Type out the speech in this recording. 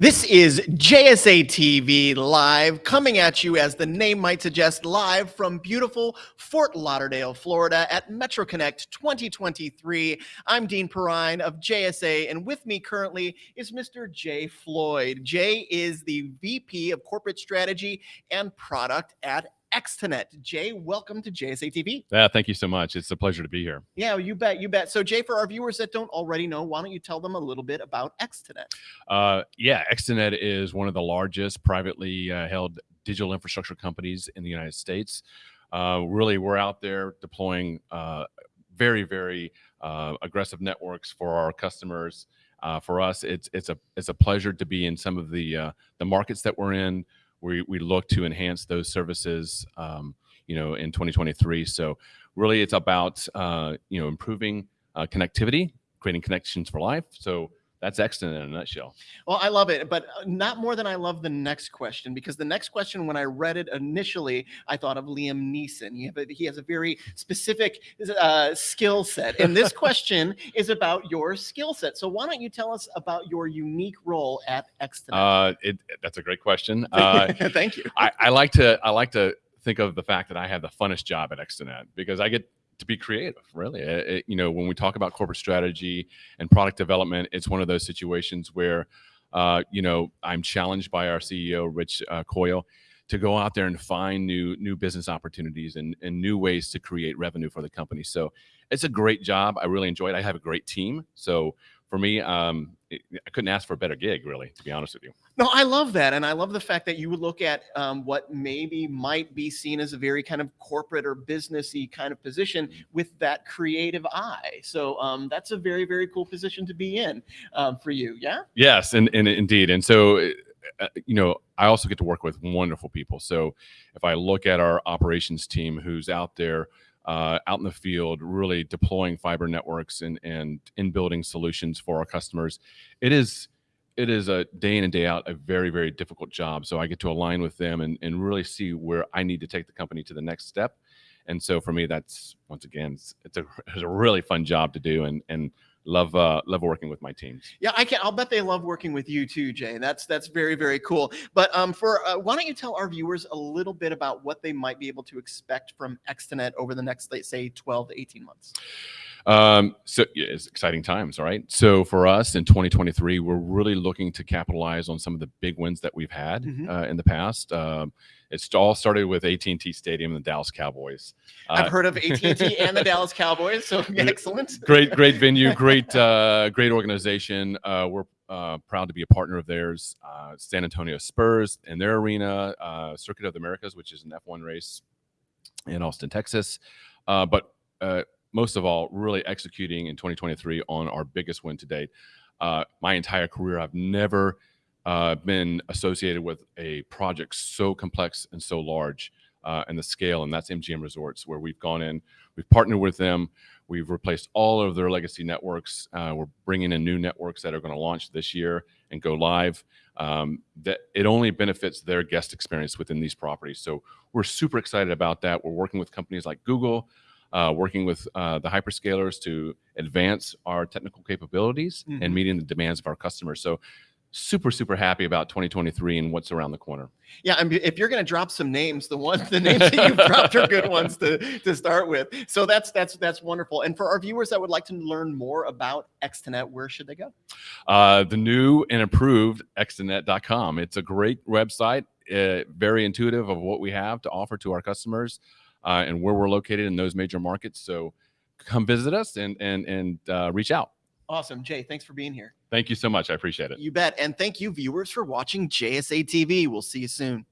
This is JSA TV Live, coming at you as the name might suggest, live from beautiful Fort Lauderdale, Florida at MetroConnect 2023. I'm Dean Perrine of JSA, and with me currently is Mr. Jay Floyd. Jay is the VP of Corporate Strategy and Product at Extenet. Jay, welcome to JSA TV. Yeah, thank you so much. It's a pleasure to be here. Yeah, you bet, you bet. So, Jay, for our viewers that don't already know, why don't you tell them a little bit about Extenet? Uh, yeah, Extenet is one of the largest privately uh, held digital infrastructure companies in the United States. Uh, really, we're out there deploying uh, very, very uh, aggressive networks for our customers. Uh, for us, it's it's a it's a pleasure to be in some of the the markets that we're in we, we look to enhance those services, um, you know, in 2023. So really it's about, uh, you know, improving uh, connectivity, creating connections for life. So that's excellent in a nutshell. Well, I love it, but uh, not more than I love the next question because the next question, when I read it initially, I thought of Liam Neeson. He, a, he has a very specific uh, skill set, and this question is about your skill set. So why don't you tell us about your unique role at Extenet? Uh, it, that's a great question. Uh, Thank you. I, I like to I like to think of the fact that I have the funnest job at Extenet because I get to be creative really. It, it, you know when we talk about corporate strategy and product development it's one of those situations where uh, you know i'm challenged by our ceo rich uh, coyle to go out there and find new new business opportunities and, and new ways to create revenue for the company. So it's a great job. I really enjoy it. I have a great team. So for me, um, I couldn't ask for a better gig, really, to be honest with you. No, I love that. And I love the fact that you would look at um, what maybe might be seen as a very kind of corporate or businessy kind of position mm-hmm. with that creative eye. So um, that's a very, very cool position to be in um, for you. Yeah. Yes. And, and indeed. And so, uh, uh, you know, I also get to work with wonderful people. So if I look at our operations team who's out there, uh, out in the field, really deploying fiber networks and and in building solutions for our customers. It is it is a day in and day out a very very difficult job. So I get to align with them and and really see where I need to take the company to the next step. And so for me, that's once again, it's, it's a it's a really fun job to do and and love uh love working with my teams. Yeah i can i'll bet they love working with you too jay that's that's very very cool. But um for uh, why don't you tell our viewers a little bit about what they might be able to expect from extenet over the next let's say 12 to 18 months um, so yeah, it's exciting times, all right. So for us in 2023, we're really looking to capitalize on some of the big wins that we've had mm -hmm. uh, in the past. Um, it's all started with AT&T Stadium and the Dallas Cowboys. Uh, I've heard of AT&T and the Dallas Cowboys, so excellent. Great, great venue, great, uh, great organization. Uh, we're uh, proud to be a partner of theirs. Uh, San Antonio Spurs and their arena, uh, Circuit of the Americas, which is an F1 race in Austin, Texas. but most of all, really executing in 2023 on our biggest win to date. Uh, my entire career, I've never uh, been associated with a project so complex and so large uh, and the scale, and that's MGM Resorts, where we've gone in, we've partnered with them, we've replaced all of their legacy networks. Uh, we're bringing in new networks that are going to launch this year and go live. Um, that it only benefits their guest experience within these properties. So we're super excited about that. We're working with companies like Google, uh, working with uh, the hyperscalers to advance our technical capabilities mm and mm-hmm. meeting the demands of our customers. So super super happy about 2023 and what's around the corner. Yeah I mean, if you're going to drop some names the ones the names that you've dropped are good ones to to start with. So that's that's that's wonderful. And for our viewers that would like to learn more about extenet where should they go? Uh, the new and improved extenet.com it's a great website uh, very intuitive of what we have to offer to our customers uh, and where we're located in those major markets. So come visit us and and and uh, reach out. Awesome, Jay. Thanks for being here. Thank you so much. I appreciate it. You bet. And thank you, viewers, for watching JSA TV. We'll see you soon.